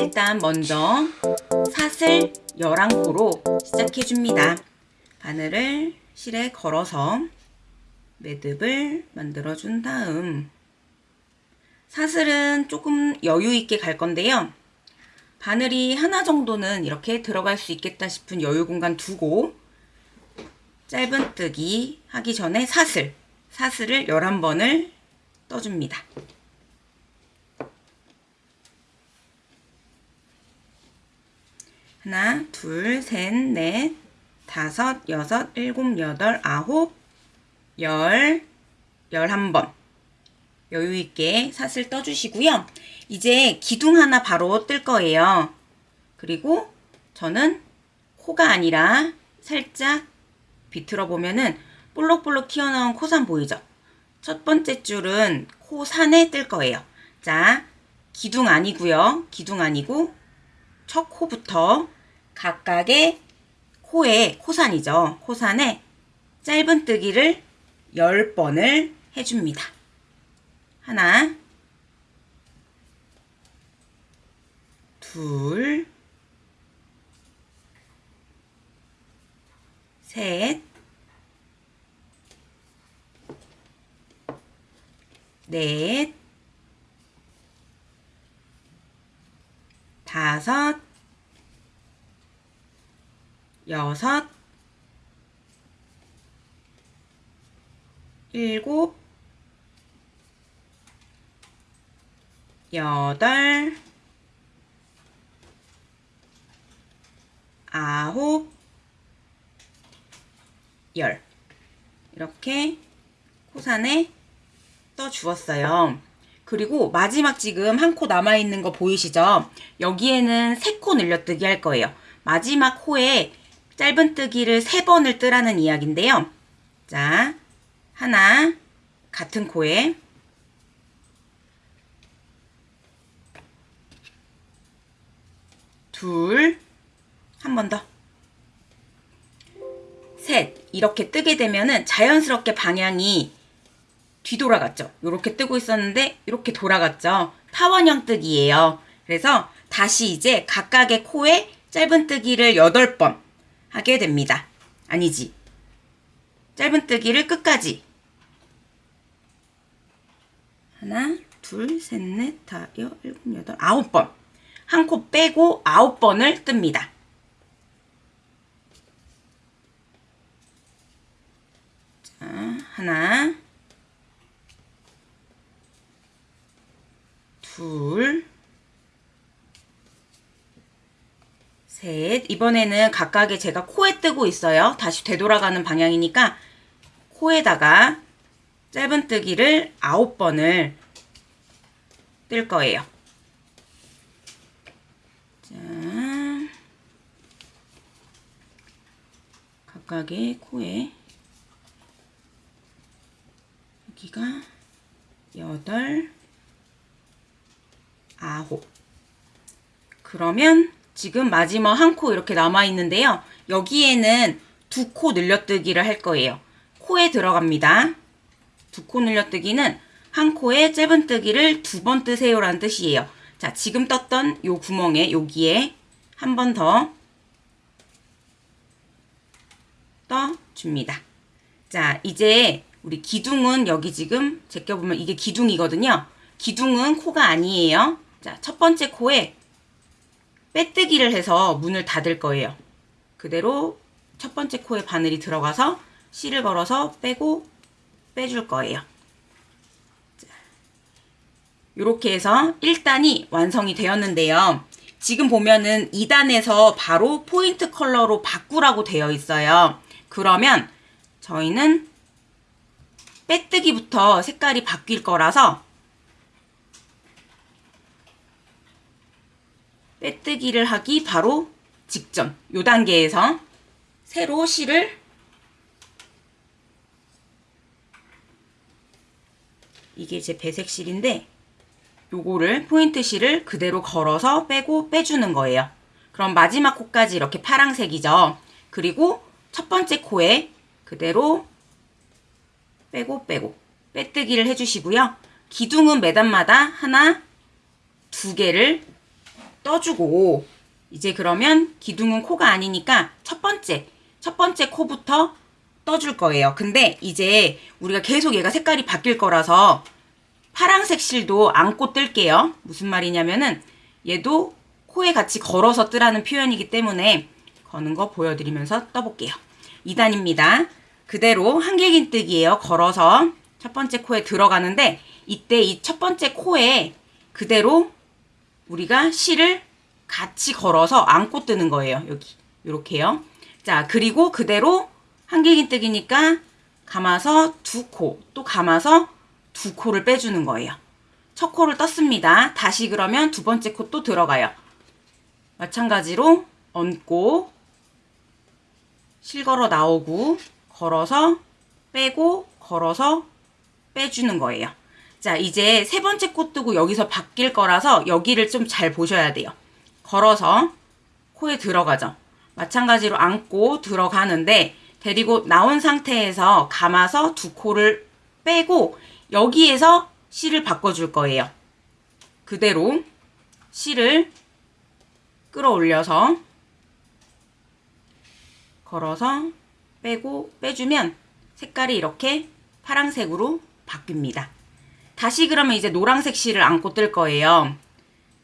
일단 먼저 사슬 11코로 시작해줍니다. 바늘을 실에 걸어서 매듭을 만들어준 다음 사슬은 조금 여유있게 갈 건데요. 바늘이 하나 정도는 이렇게 들어갈 수 있겠다 싶은 여유 공간 두고 짧은뜨기 하기 전에 사슬, 사슬을 11번을 떠줍니다. 하나, 둘, 셋, 넷, 다섯, 여섯, 일곱, 여덟, 아홉, 열, 열한 번 여유있게 사슬 떠주시고요. 이제 기둥 하나 바로 뜰 거예요. 그리고 저는 코가 아니라 살짝 비틀어 보면은 볼록볼록 튀어나온 코산 보이죠? 첫 번째 줄은 코산에 뜰 거예요. 자, 기둥 아니고요. 기둥 아니고 첫 코부터 각각의 코에 코산이죠. 코산에 짧은뜨기를 10번을 해줍니다. 하나 둘 셋, 넷, 다섯, 여섯, 일곱, 여덟, 아홉, 열 이렇게 코산에 떠 주었어요. 그리고 마지막 지금 한 코 남아있는 거 보이시죠? 여기에는 세 코 늘려뜨기 할 거예요. 마지막 코에 짧은뜨기를 세 번을 뜨라는 이야기인데요. 자, 하나, 같은 코에 둘, 한 번 더. 셋, 이렇게 뜨게 되면은 자연스럽게 방향이 뒤돌아갔죠. 이렇게 뜨고 있었는데 이렇게 돌아갔죠. 타원형 뜨기예요. 그래서 다시 이제 각각의 코에 짧은뜨기를 8번 하게 됩니다. 아니지. 짧은뜨기를 끝까지 하나, 둘, 셋, 넷, 다, 여, 일곱, 여덟, 아홉 번. 한 코 빼고 아홉 번을 뜹니다. 자, 하나, 둘, 셋. 이번에는 각각의 제가 코에 뜨고 있어요. 다시 되돌아가는 방향이니까 코에다가 짧은뜨기를 9번을 뜰 거예요. 자, 각각의 코에 여기가 여덟, 아홉. 그러면 지금 마지막 한 코 이렇게 남아 있는데요. 여기에는 두 코 늘려뜨기를 할 거예요. 코에 들어갑니다. 두 코 늘려뜨기는 한 코에 짧은뜨기를 두 번 뜨세요 라는 뜻이에요. 자, 지금 떴던 요 구멍에 여기에 한 번 더 떠줍니다. 자, 이제 우리 기둥은 여기 지금 제껴보면 이게 기둥이거든요. 기둥은 코가 아니에요. 자, 첫 번째 코에 빼뜨기를 해서 문을 닫을 거예요. 그대로 첫 번째 코에 바늘이 들어가서 실을 걸어서 빼고 빼줄 거예요. 이렇게 해서 1단이 완성이 되었는데요. 지금 보면은 2단에서 바로 포인트 컬러로 바꾸라고 되어 있어요. 그러면 저희는 빼뜨기부터 색깔이 바뀔 거라서 빼뜨기를 하기 바로 직전 요 단계에서 새로 실을 이게 제 배색 실인데 요거를 포인트 실을 그대로 걸어서 빼고 빼주는 거예요. 그럼 마지막 코까지 이렇게 파랑색이죠. 그리고 첫 번째 코에 그대로 빼고 빼고 빼뜨기를 해주시고요. 기둥은 매단마다 하나, 두 개를 떠주고 이제 그러면 기둥은 코가 아니니까 첫 번째 첫 번째 코부터 떠줄 거예요. 근데 이제 우리가 계속 얘가 색깔이 바뀔 거라서 파랑색 실도 안고 뜰게요. 무슨 말이냐면은 얘도 코에 같이 걸어서 뜨라는 표현이기 때문에 거는 거 보여드리면서 떠볼게요. 2단입니다. 그대로 한길긴 뜨기예요. 걸어서 첫 번째 코에 들어가는데 이때 이 첫 번째 코에 그대로 우리가 실을 같이 걸어서 안고 뜨는 거예요. 여기 이렇게요. 자 그리고 그대로 한길긴 뜨기니까 감아서 두 코, 또 감아서 두 코를 빼주는 거예요. 첫 코를 떴습니다. 다시 그러면 두 번째 코 또 들어가요. 마찬가지로 얹고 실 걸어 나오고 걸어서 빼고 걸어서 빼주는 거예요. 자 이제 세 번째 코 뜨고 여기서 바뀔 거라서 여기를 좀 잘 보셔야 돼요. 걸어서 코에 들어가죠. 마찬가지로 안고 들어가는데 데리고 나온 상태에서 감아서 두 코를 빼고 여기에서 실을 바꿔줄 거예요. 그대로 실을 끌어올려서 걸어서 빼고 빼주면 색깔이 이렇게 파랑색으로 바뀝니다. 다시 그러면 이제 노란색 실을 안고 뜰 거예요.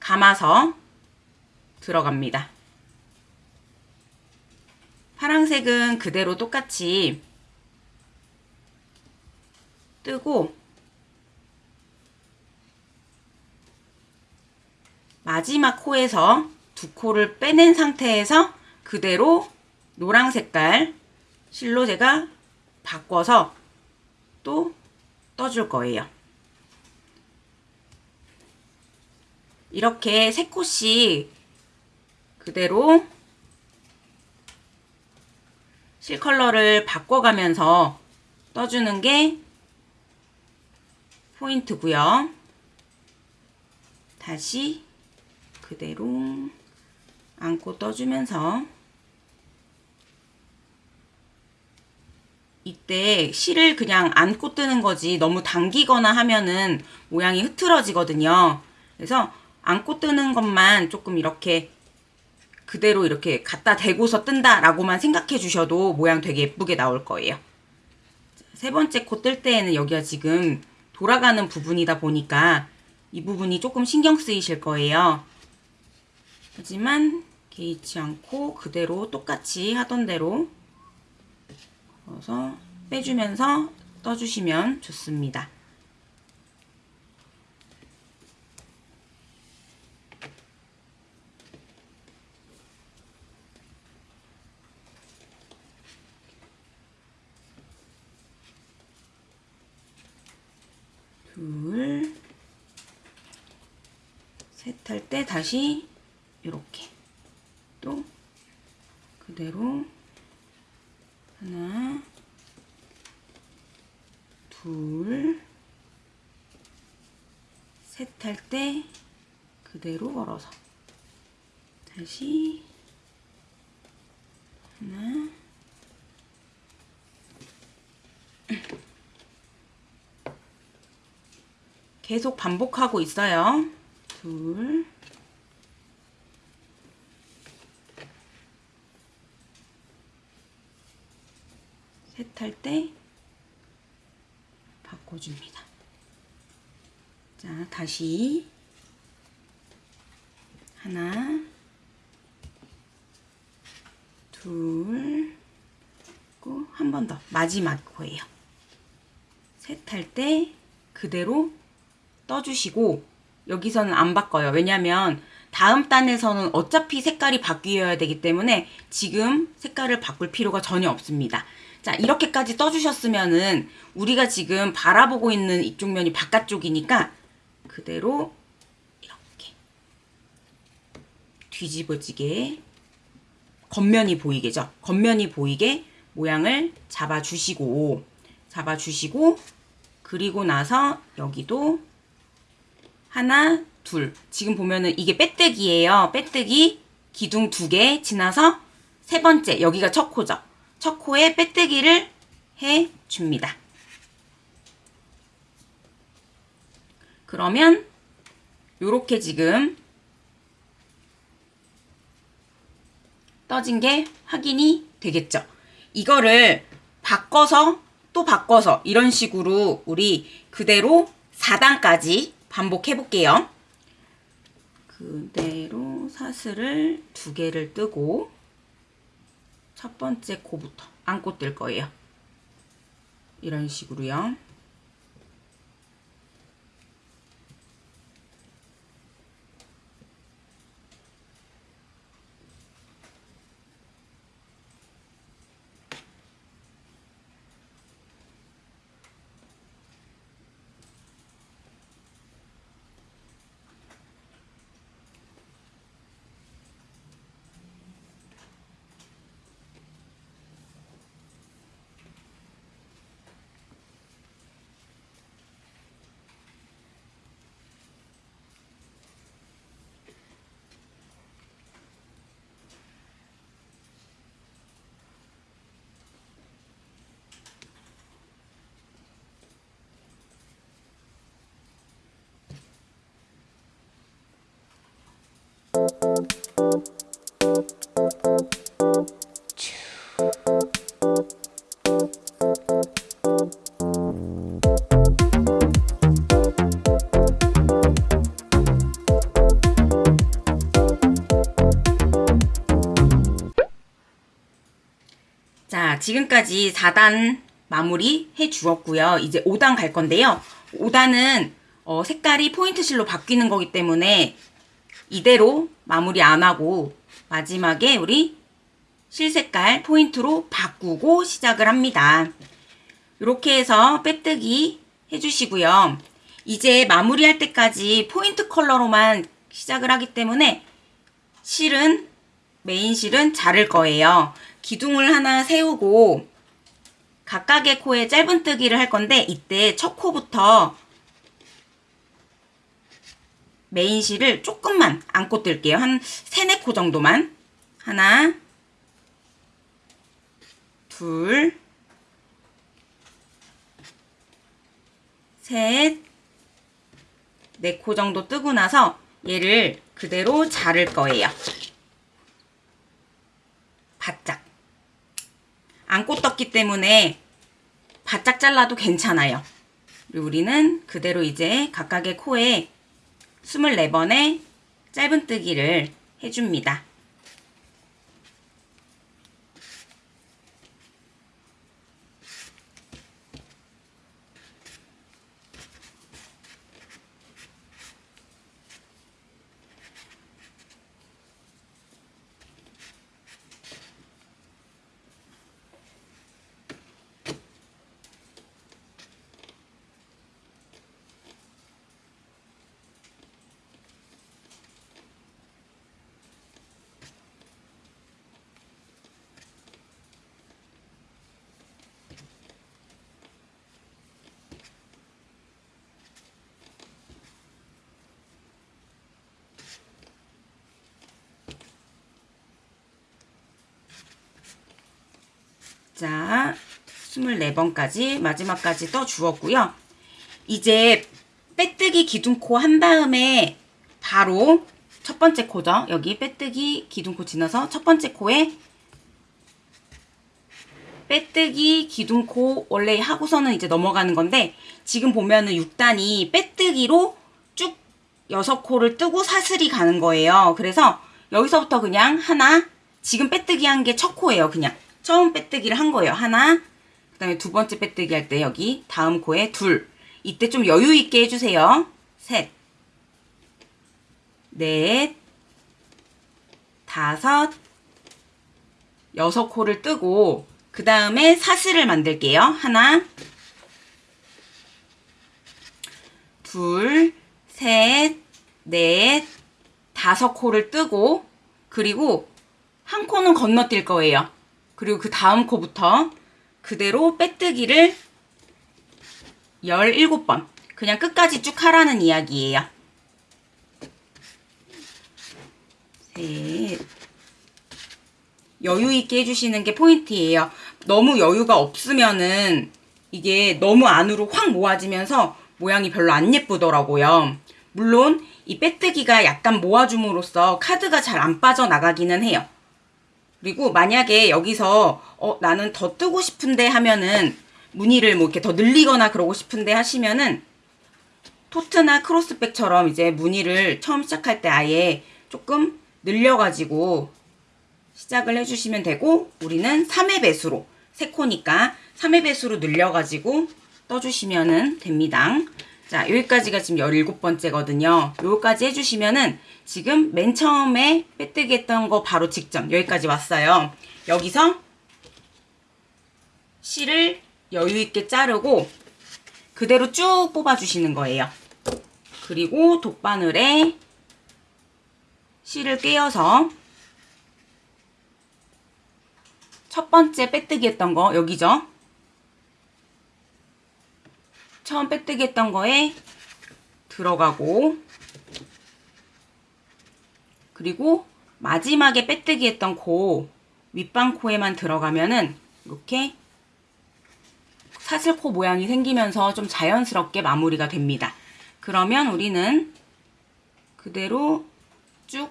감아서 들어갑니다. 파랑색은 그대로 똑같이 뜨고 마지막 코에서 두 코를 빼낸 상태에서 그대로 노랑 색깔 실로 제가 바꿔서 또 떠줄 거예요. 이렇게 세 코씩 그대로 실 컬러를 바꿔가면서 떠주는 게 포인트고요. 다시 그대로 안고 떠주면서 이때 실을 그냥 안고 뜨는 거지 너무 당기거나 하면은 모양이 흐트러지거든요. 그래서 안고 뜨는 것만 조금 이렇게 그대로 이렇게 갖다 대고서 뜬다라고만 생각해 주셔도 모양 되게 예쁘게 나올 거예요. 세 번째 코 뜰 때에는 여기가 지금 돌아가는 부분이다 보니까 이 부분이 조금 신경 쓰이실 거예요. 하지만 개의치 않고 그대로 똑같이 하던 대로 넣어서 빼주면서 떠주시면 좋습니다. 둘, 셋 할 때 다시 이렇게 또 그대로 하나, 둘, 셋 할 때 그대로 걸어서 다시 하나, 계속 반복하고 있어요. 둘, 셋할때 바꿔줍니다. 자, 다시 하나, 둘, 한번 더 마지막 거예요. 셋 할 때 그대로 떠주시고 여기서는 안 바꿔요. 왜냐면 다음 단에서는 어차피 색깔이 바뀌어야 되기 때문에 지금 색깔을 바꿀 필요가 전혀 없습니다. 자 이렇게까지 떠주셨으면은 우리가 지금 바라보고 있는 이쪽 면이 바깥쪽이니까 그대로 이렇게 뒤집어지게 겉면이 보이게죠. 겉면이 보이게 모양을 잡아주시고 잡아주시고 그리고 나서 여기도 하나, 둘. 지금 보면은 이게 빼뜨기예요. 빼뜨기 기둥 두 개 지나서 세 번째 여기가 첫 코죠. 첫 코에 빼뜨기를 해 줍니다. 그러면 요렇게 지금 떠진 게 확인이 되겠죠. 이거를 바꿔서 또 바꿔서 이런 식으로 우리 그대로 4단까지 반복해 볼게요. 그대로 사슬을 두 개를 뜨고 첫 번째 코부터 안고 뜰 거예요. 이런 식으로요. 자, 지금까지 4단 마무리 해 주었고요. 이제 5단 갈 건데요. 5단은 어, 색깔이 포인트 실로 바뀌는 거기 때문에 이대로 마무리 안 하고 마지막에 우리 실 색깔 포인트로 바꾸고 시작을 합니다. 이렇게 해서 빼뜨기 해주시고요. 이제 마무리할 때까지 포인트 컬러로만 시작을 하기 때문에 실은 메인 실은 자를 거예요. 기둥을 하나 세우고 각각의 코에 짧은뜨기를 할 건데 이때 첫 코부터 메인 실을 조금만 안고 뜰게요. 한 3, 4코 정도만. 하나, 둘, 셋, 네 코 정도 뜨고 나서 얘를 그대로 자를 거예요. 바짝. 안고 떴기 때문에 바짝 잘라도 괜찮아요. 우리는 그대로 이제 각각의 코에 24번의 짧은뜨기를 해줍니다. 자, 24번까지 마지막까지 떠 주었고요. 이제 빼뜨기 기둥코 한 다음에 바로 첫 번째 코죠. 여기 빼뜨기 기둥코 지나서 첫 번째 코에 빼뜨기 기둥코 원래 하고서는 이제 넘어가는 건데 지금 보면은 6단이 빼뜨기로 쭉 6코를 뜨고 사슬이 가는 거예요. 그래서 여기서부터 그냥 하나 지금 빼뜨기 한 게 첫 코예요. 그냥 처음 빼뜨기를 한 거예요. 하나 그 다음에 두 번째 빼뜨기 할 때 여기 다음 코에 둘 이때 좀 여유 있게 해주세요. 셋 넷, 다섯, 여섯 코를 뜨고 그 다음에 사슬을 만들게요. 하나, 둘, 셋, 넷, 다섯 코를 뜨고 그리고 한 코는 건너뛸 거예요. 그리고 그 다음 코부터 그대로 빼뜨기를 17번 그냥 끝까지 쭉 하라는 이야기예요. 셋. 여유 있게 해주시는 게 포인트예요. 너무 여유가 없으면은 이게 너무 안으로 확 모아지면서 모양이 별로 안 예쁘더라고요. 물론 이 빼뜨기가 약간 모아줌으로써 카드가 잘 안 빠져나가기는 해요. 그리고 만약에 여기서 어 나는 더 뜨고 싶은데 하면은 무늬를 뭐 이렇게 더 늘리거나 그러고 싶은데 하시면은 토트나 크로스백처럼 이제 무늬를 처음 시작할 때 아예 조금 늘려가지고 시작을 해주시면 되고 우리는 3회 배수로 3코니까 3회 배수로 늘려가지고 떠주시면 됩니다. 자 여기까지가 지금 17번째거든요. 여기까지 해주시면은 지금 맨 처음에 빼뜨기 했던 거 바로 직전 여기까지 왔어요. 여기서 실을 여유있게 자르고 그대로 쭉 뽑아주시는 거예요. 그리고 돗바늘에 실을 꿰어서 첫 번째 빼뜨기 했던 거 여기죠. 처음 빼뜨기 했던 거에 들어가고 그리고 마지막에 빼뜨기 했던 코 윗방코에만 들어가면은 이렇게 사슬코 모양이 생기면서 좀 자연스럽게 마무리가 됩니다. 그러면 우리는 그대로 쭉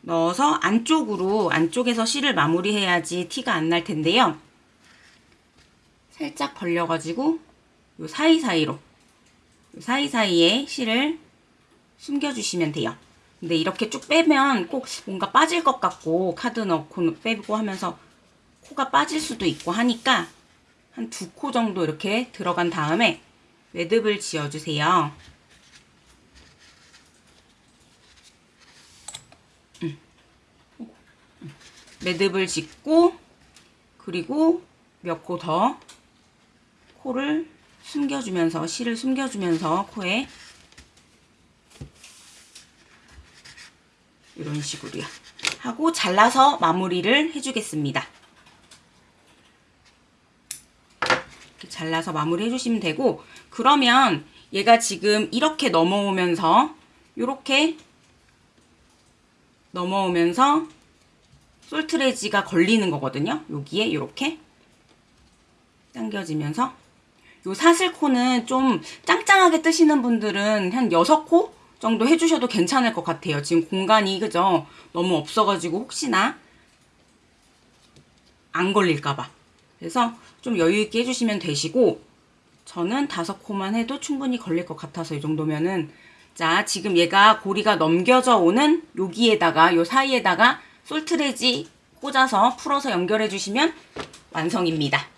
넣어서 안쪽으로 안쪽에서 실을 마무리해야지 티가 안 날 텐데요. 살짝 벌려가지고 요 사이사이로 요 사이사이에 실을 숨겨주시면 돼요. 근데 이렇게 쭉 빼면 꼭 뭔가 빠질 것 같고 카드 넣고 빼고 하면서 코가 빠질 수도 있고 하니까 한 두 코 정도 이렇게 들어간 다음에 매듭을 지어주세요. 음. 매듭을 짓고 그리고 몇 코 더 코를 숨겨주면서 실을 숨겨주면서 코에 이런 식으로요. 하고 잘라서 마무리를 해주겠습니다. 이렇게 잘라서 마무리 해주시면 되고 그러면 얘가 지금 이렇게 넘어오면서 이렇게 넘어오면서 솔트레지가 걸리는 거거든요. 여기에 이렇게 당겨지면서 요 사슬코는 좀 짱짱하게 뜨시는 분들은 한 6코 정도 해주셔도 괜찮을 것 같아요. 지금 공간이 그죠? 너무 없어가지고 혹시나 안 걸릴까봐. 그래서 좀 여유있게 해주시면 되시고 저는 다섯 코만 해도 충분히 걸릴 것 같아서 이 정도면은 자 지금 얘가 고리가 넘겨져 오는 여기에다가 요 사이에다가 솔트레지 꽂아서 풀어서 연결해 주시면 완성입니다.